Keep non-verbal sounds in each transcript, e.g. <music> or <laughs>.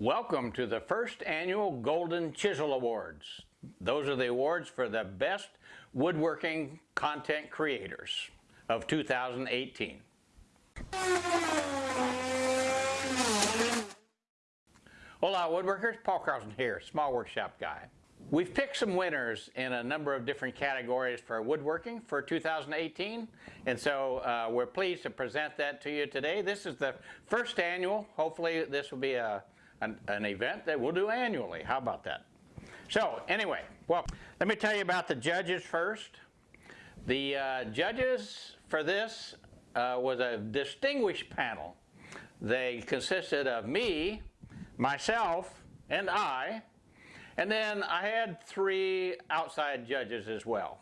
Welcome to the first annual Golden Chisel Awards. Those are the awards for the best woodworking content creators of 2018. Hola woodworkers, Paul Carlson here, small workshop guy. We've picked some winners in a number of different categories for woodworking for 2018 and so uh, we're pleased to present that to you today. This is the first annual, hopefully this will be a, an, an event that we'll do annually. How about that? So anyway, well let me tell you about the judges first. The uh, judges for this uh, was a distinguished panel. They consisted of me, myself, and I, and then I had three outside judges as well.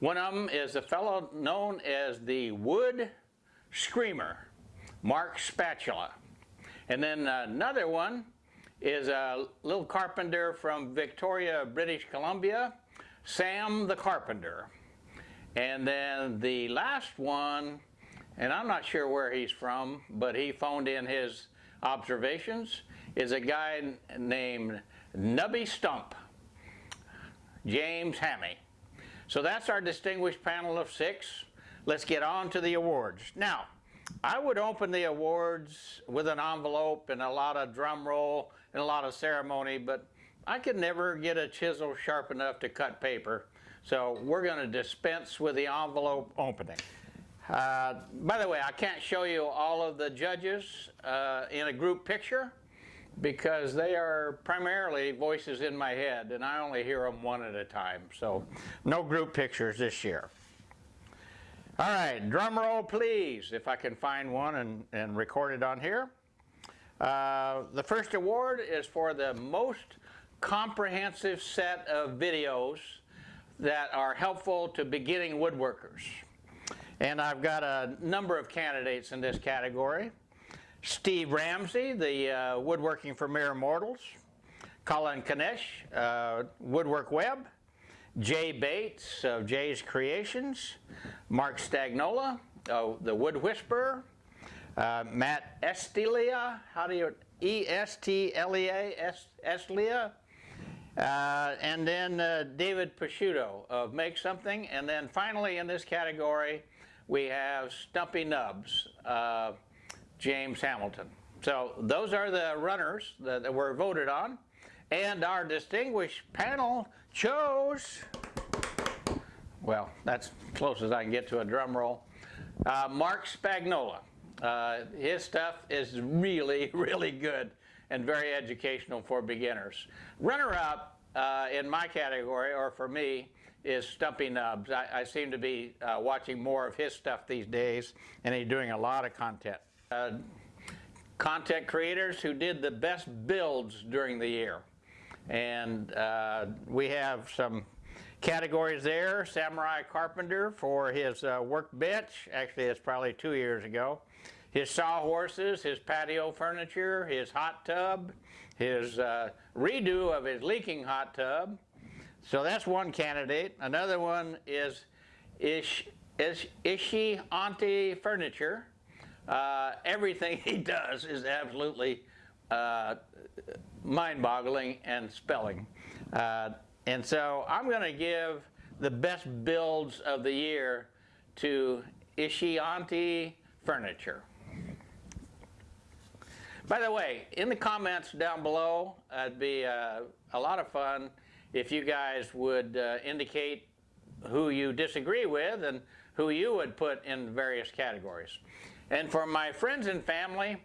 One of them is a fellow known as the Wood Screamer, Mark Spatula. And then uh, another one is a little carpenter from Victoria, British Columbia, Sam the Carpenter. And then the last one, and I'm not sure where he's from, but he phoned in his observations, is a guy named Nubby Stump, James Hammy. So that's our distinguished panel of six. Let's get on to the awards. Now, I would open the awards with an envelope and a lot of drum roll and a lot of ceremony, but I could never get a chisel sharp enough to cut paper. So we're going to dispense with the envelope opening. Uh, by the way, I can't show you all of the judges uh, in a group picture because they are primarily voices in my head and I only hear them one at a time. So no group pictures this year. All right, drum roll please, if I can find one and, and record it on here. Uh, the first award is for the most comprehensive set of videos that are helpful to beginning woodworkers. And I've got a number of candidates in this category. Steve Ramsey, the uh, Woodworking for Mere Mortals. Colin Knecht, uh, Woodwork Web. Jay Bates of Jay's Creations. Marc Spagnuolo, uh, the Wood Whisperer. Uh, Matt Estilia, how do you, E-S-T-L-E-A, Estilia. Uh, and then uh, David Picciuto of Make Something. And then finally in this category, we have Stumpy Nubs, uh, James Hamilton. So those are the runners that, that were voted on. And our distinguished panel chose, well, that's close as I can get to a drum roll, uh, Marc Spagnuolo. Uh, his stuff is really, <laughs> really good and very educational for beginners. Runner-up uh, in my category, or for me, is Stumpy Nubs. I, I seem to be uh, watching more of his stuff these days, and he's doing a lot of content. Uh, content creators who did the best builds during the year. And uh, we have some categories there. Samurai Carpenter for his uh, workbench. Actually, it's probably two years ago his sawhorses, his patio furniture, his hot tub, his uh, redo of his leaking hot tub. So that's one candidate. Another one is Ish, Ish, Ishi Auntie Furniture. Uh, everything <laughs> he does is absolutely uh, mind-boggling and spelling. And so I'm going to give the best builds of the year to Ishianti Furniture. By the way, in the comments down below, it'd be uh, a lot of fun if you guys would uh, indicate who you disagree with and who you would put in various categories. And for my friends and family,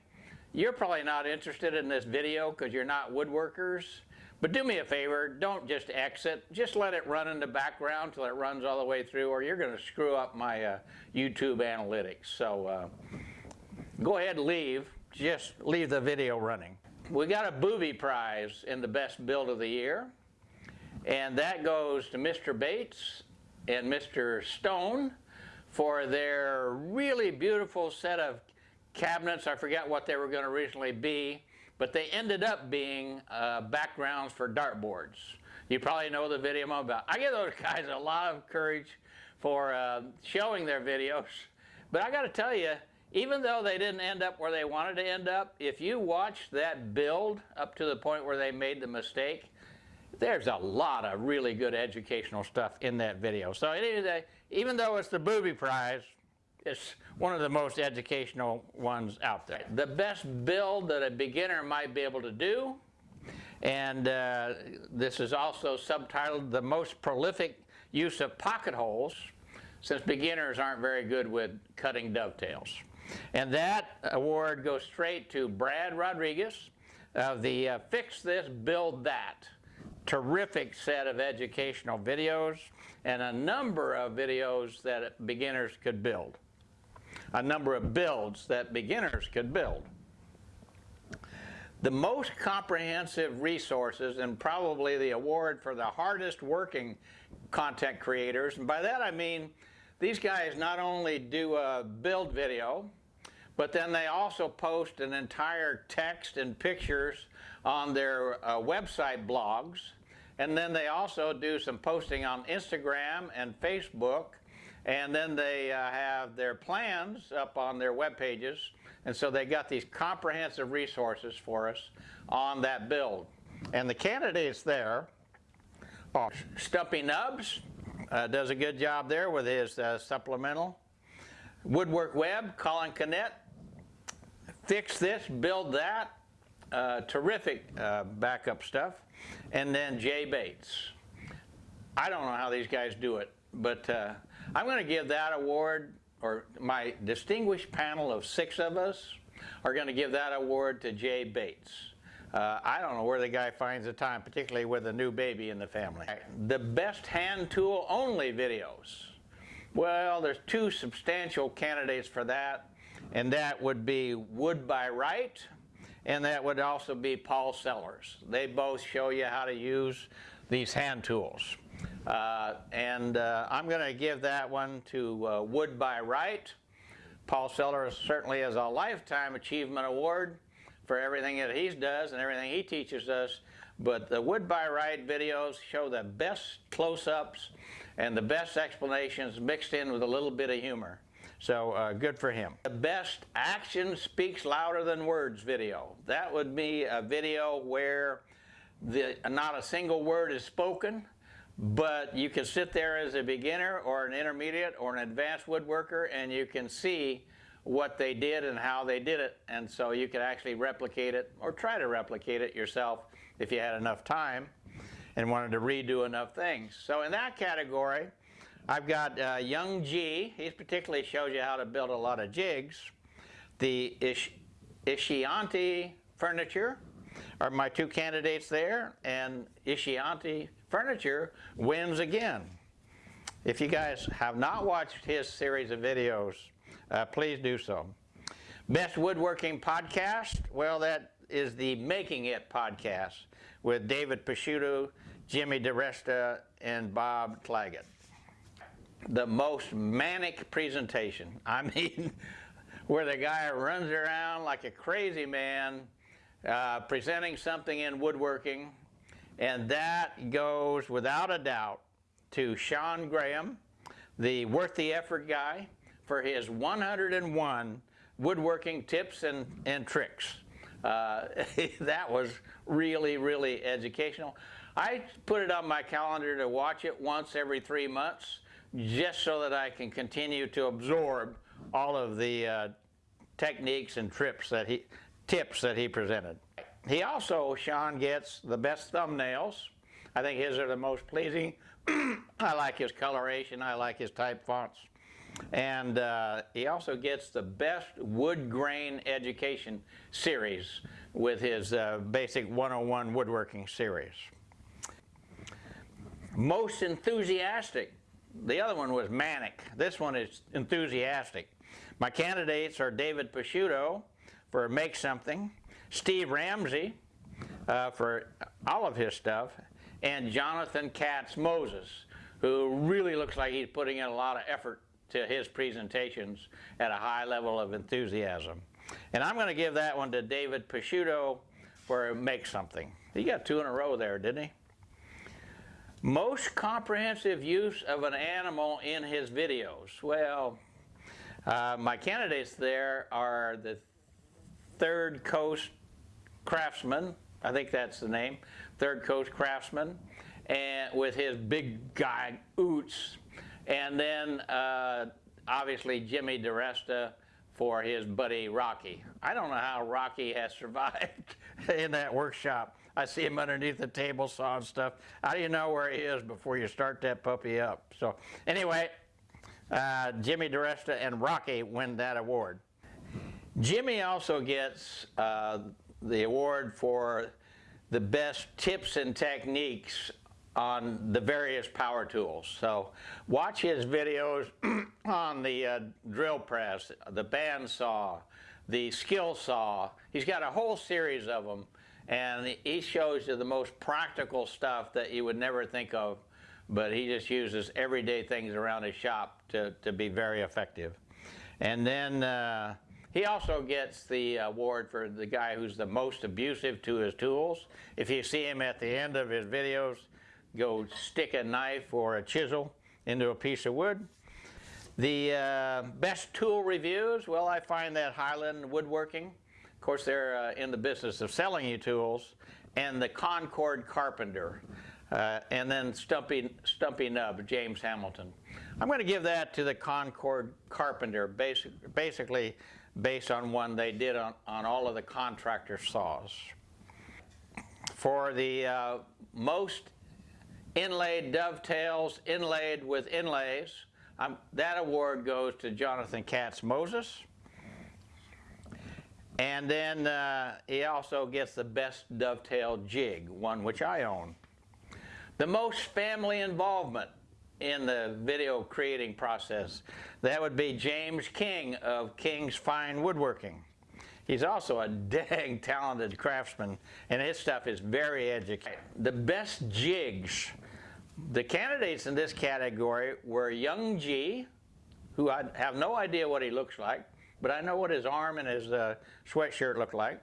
you're probably not interested in this video because you're not woodworkers. But do me a favor, don't just exit. Just let it run in the background till it runs all the way through or you're going to screw up my uh, YouTube analytics. So uh, go ahead and leave just leave the video running. We got a booby prize in the best build of the year, and that goes to Mr. Bates and Mr. Stone for their really beautiful set of cabinets. I forget what they were going to originally be, but they ended up being uh, backgrounds for dartboards. You probably know the video I'm about. I give those <laughs> guys a lot of courage for uh, showing their videos, but I got to tell you, even though they didn't end up where they wanted to end up, if you watch that build up to the point where they made the mistake, there's a lot of really good educational stuff in that video. So anyway, even though it's the booby prize, it's one of the most educational ones out there. The best build that a beginner might be able to do, and uh, this is also subtitled The Most Prolific Use of Pocket Holes, since beginners aren't very good with cutting dovetails. And that award goes straight to Brad Rodriguez of the uh, Fix This, Build That terrific set of educational videos and a number of videos that beginners could build. A number of builds that beginners could build. The most comprehensive resources and probably the award for the hardest working content creators, and by that I mean these guys not only do a build video, but then they also post an entire text and pictures on their uh, website blogs. And then they also do some posting on Instagram and Facebook. And then they uh, have their plans up on their web pages. And so they got these comprehensive resources for us on that build. And the candidates there are Stumpy Nubs, uh, does a good job there with his uh, supplemental. Woodwork Web, Colin Knecht, Fix This, Build That, uh, terrific uh, backup stuff. And then Jay Bates. I don't know how these guys do it, but uh, I'm going to give that award, or my distinguished panel of six of us are going to give that award to Jay Bates. Uh, I don't know where the guy finds the time, particularly with a new baby in the family. The best hand tool only videos. Well, there's two substantial candidates for that, and that would be Wood by Wright and that would also be Paul Sellers. They both show you how to use these hand tools. Uh, and uh, I'm going to give that one to uh, Wood by Wright. Paul Sellers certainly has a Lifetime Achievement Award for everything that he does and everything he teaches us. But the Wood by Wright videos show the best close-ups and the best explanations mixed in with a little bit of humor. So uh, good for him. The best action speaks louder than words video. That would be a video where the, not a single word is spoken, but you can sit there as a beginner or an intermediate or an advanced woodworker and you can see what they did and how they did it. And so you can actually replicate it or try to replicate it yourself if you had enough time and wanted to redo enough things. So in that category, I've got uh, Young G. He particularly shows you how to build a lot of jigs. The Ish Ishianti furniture are my two candidates there, and Ishianti furniture wins again. If you guys have not watched his series of videos, uh, please do so. Best Woodworking Podcast, well, that is the Making It podcast with David Picciuto, Jimmy DiResta, and Bob Clagett the most manic presentation. <laughs> I mean, where the guy runs around like a crazy man uh, presenting something in woodworking. And that goes without a doubt to Sean Graham, the Worth the Effort guy, for his 101 woodworking tips and, and tricks. Uh, <laughs> that was really, really educational. I put it on my calendar to watch it once every three months just so that I can continue to absorb all of the uh, techniques and trips that he, tips that he presented. He also, Sean, gets the best thumbnails. I think his are the most pleasing. <clears throat> I like his coloration. I like his type fonts. And uh, he also gets the best wood grain education series with his uh, basic 101 woodworking series. Most enthusiastic the other one was manic. This one is enthusiastic. My candidates are David Picciuto for Make Something, Steve Ramsey uh, for all of his stuff, and Jonathan Katz Moses, who really looks like he's putting in a lot of effort to his presentations at a high level of enthusiasm. And I'm going to give that one to David Picciuto for Make Something. He got two in a row there, didn't he? Most comprehensive use of an animal in his videos. Well, Uh, my candidates there are the Third Coast Craftsman, I think that's the name, Third Coast Craftsman, and with his big guy Oots, and then uh, obviously Jimmy DiResta for his buddy Rocky. I don't know how Rocky has survived <laughs> in that workshop. I see him underneath the table saw and stuff. How do you know where he is before you start that puppy up? So anyway, uh, Jimmy DiResta and Rocky win that award. Jimmy also gets uh, the award for the best tips and techniques on the various power tools. So watch his videos <clears throat> on the uh, drill press, the bandsaw, the skill saw. He's got a whole series of them and he shows you the most practical stuff that you would never think of, but he just uses everyday things around his shop to, to be very effective. And then uh, he also gets the award for the guy who's the most abusive to his tools. If you see him at the end of his videos, go stick a knife or a chisel into a piece of wood. The uh, best tool reviews, well, I find that Highland Woodworking. Of course, they're uh, in the business of selling you tools. And the Concord Carpenter. Uh, and then Stumpy, Stumpy Nub, James Hamilton. I'm going to give that to the Concord Carpenter, basic, basically based on one they did on, on all of the contractor saws. For the uh, most inlaid dovetails inlaid with inlays. Um, that award goes to Jonathan Katz Moses. And then uh, he also gets the best dovetail jig, one which I own. The most family involvement in the video creating process, that would be James King of King's Fine Woodworking. He's also a <laughs> dang talented craftsman, and his stuff is very educated. The best jigs the candidates in this category were Young G, who I have no idea what he looks like, but I know what his arm and his uh, sweatshirt look like,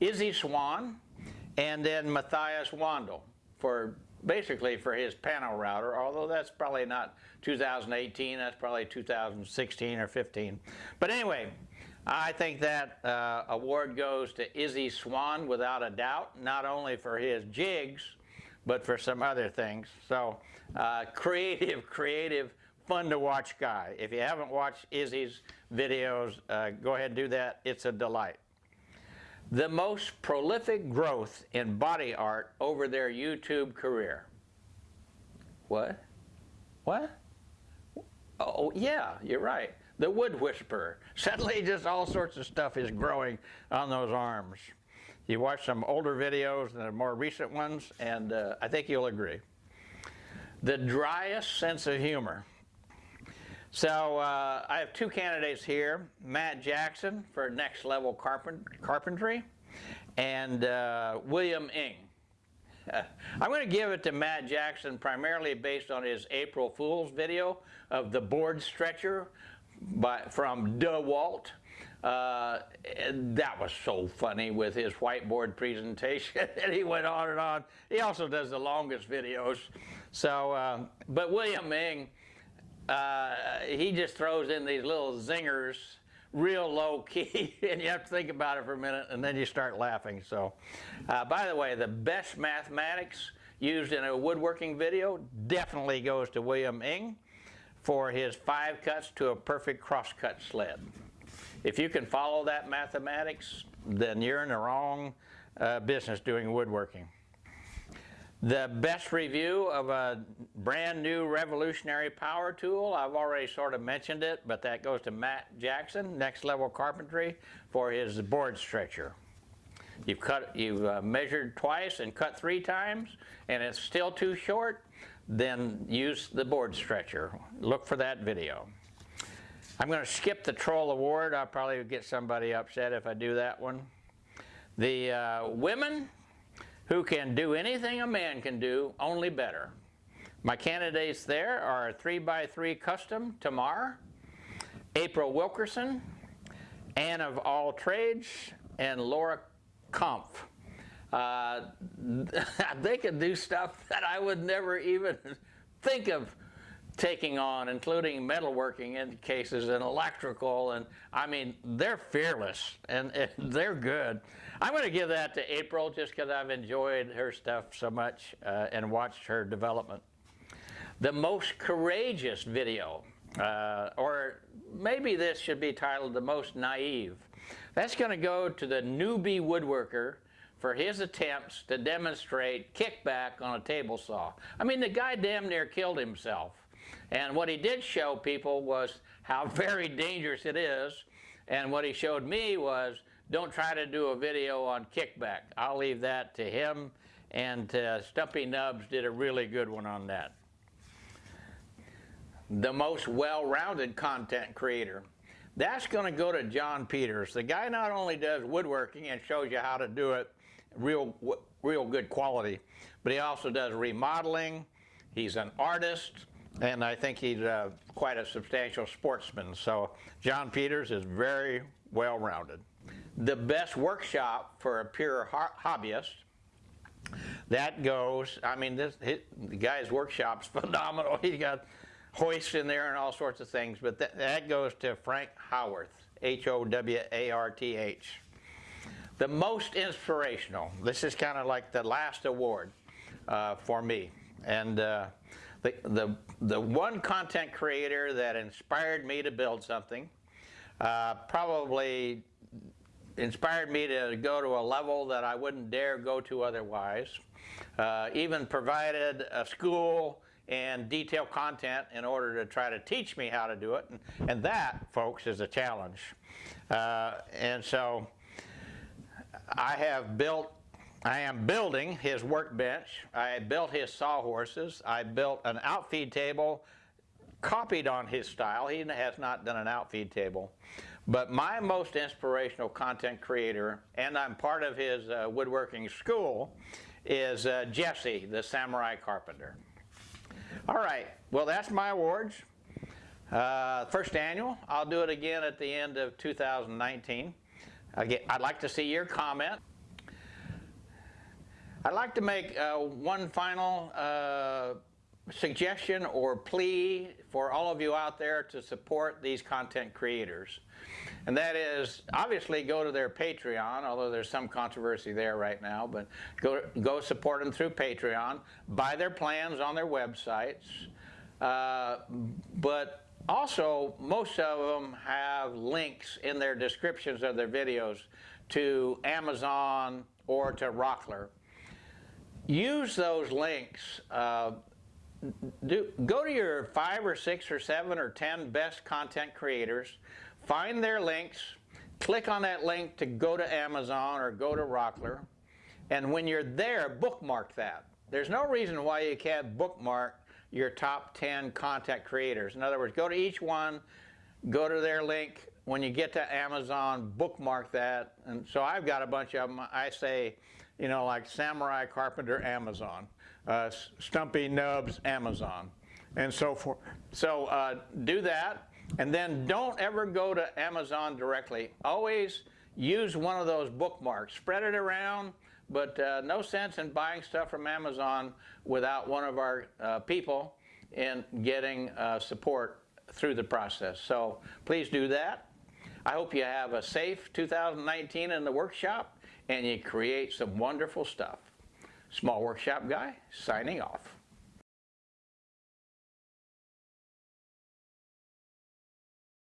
Izzy Swan, and then Matthias Wandel for basically for his panel router, although that's probably not 2018, that's probably 2016 or 15. But anyway, I think that uh, award goes to Izzy Swan without a doubt, not only for his jigs, but for some other things. So uh, creative, <laughs> creative, fun to watch guy. If you haven't watched Izzy's videos, uh, go ahead and do that. It's a delight. The most prolific growth in body art over their YouTube career. What? What? Oh, yeah, you're right. The Wood Whisperer. Suddenly just all sorts of stuff is growing on those arms. You watch some older videos and the more recent ones, and uh, I think you'll agree. The driest sense of humor. So uh, I have two candidates here, Matt Jackson for Next Level Carpent Carpentry, and uh, William Ng. I'm going to give it to Matt Jackson primarily based on his April Fool's video of the board stretcher by, from DeWalt. Uh, that was so funny with his whiteboard presentation. <laughs> and he went on and on. He also does the longest videos. So, uh, but William Ng, uh, he just throws in these little zingers real low key <laughs> and you have to think about it for a minute and then you start laughing. So, uh, by the way, the best mathematics used in a woodworking video definitely goes to William Ng for his five cuts to a perfect crosscut sled. If you can follow that mathematics, then you're in the wrong uh, business doing woodworking. The best review of a brand new revolutionary power tool, I've already sort of mentioned it, but that goes to Matt Jackson, Next Level Carpentry, for his board stretcher. You've cut, you've uh, measured twice and cut three times, and it's still too short, then use the board stretcher. Look for that video. I'm going to skip the Troll Award. I'll probably get somebody upset if I do that one. The uh, women who can do anything a man can do, only better. My candidates there are 3x3 Custom Tamar, April Wilkerson, Anne of All Trades, and Laura Kampf. Uh, <laughs> they can do stuff that I would never even <laughs> think of taking on, including metalworking in cases and electrical, and I mean, they're fearless and, and <laughs> they're good. I'm going to give that to April just because I've enjoyed her stuff so much uh, and watched her development. The most courageous video, uh, or maybe this should be titled the most naive. That's going to go to the newbie woodworker for his attempts to demonstrate kickback on a table saw. I mean, the guy damn near killed himself. And what he did show people was how <laughs> very dangerous it is. And what he showed me was don't try to do a video on kickback. I'll leave that to him. And uh, Stumpy Nubs did a really good one on that. The most well-rounded content creator. That's going to go to Jon Peters. The guy not only does woodworking and shows you how to do it real, real good quality, but he also does remodeling. He's an artist and I think he's uh, quite a substantial sportsman. So Jon Peters is very well rounded. The best workshop for a pure ho hobbyist, that goes, I mean, this his, the guy's workshop's <laughs> phenomenal. He's got hoists in there and all sorts of things, but that, that goes to Frank Howarth, H-O-W-A-R-T-H. The most inspirational, this is kind of like the last award uh, for me. And uh, the, the, the one content creator that inspired me to build something, uh, probably inspired me to go to a level that I wouldn't dare go to otherwise, uh, even provided a school and detailed content in order to try to teach me how to do it. And, and that, folks, is a challenge. Uh, and so I have built I am building his workbench. I built his sawhorses. I built an outfeed table copied on his style. He has not done an outfeed table. But my most inspirational content creator, and I'm part of his uh, woodworking school, is uh, Jesse, the Samurai Carpenter. All right, well that's my awards. Uh, first annual, I'll do it again at the end of 2019. Again, I'd like to see your comment. I'd like to make uh, one final uh, suggestion or plea for all of you out there to support these content creators. And that is, obviously go to their Patreon, although there's some controversy there right now, but go, go support them through Patreon, buy their plans on their websites, uh, but also most of them have links in their descriptions of their videos to Amazon or to Rockler use those links. Uh, do, go to your five or six or seven or ten best content creators, find their links, click on that link to go to Amazon or go to Rockler, and when you're there, bookmark that. There's no reason why you can't bookmark your top 10 content creators. In other words, go to each one, go to their link. When you get to Amazon, bookmark that. And so I've got a bunch of them. I say, you know, like Samurai Carpenter Amazon, uh, Stumpy Nubs Amazon, and so forth. So uh, do that, and then don't ever go to Amazon directly. Always use one of those bookmarks. Spread it around, but uh, no sense in buying stuff from Amazon without one of our uh, people in getting uh, support through the process. So please do that. I hope you have a safe 2019 in the workshop and you create some wonderful stuff. Small Workshop Guy, signing off.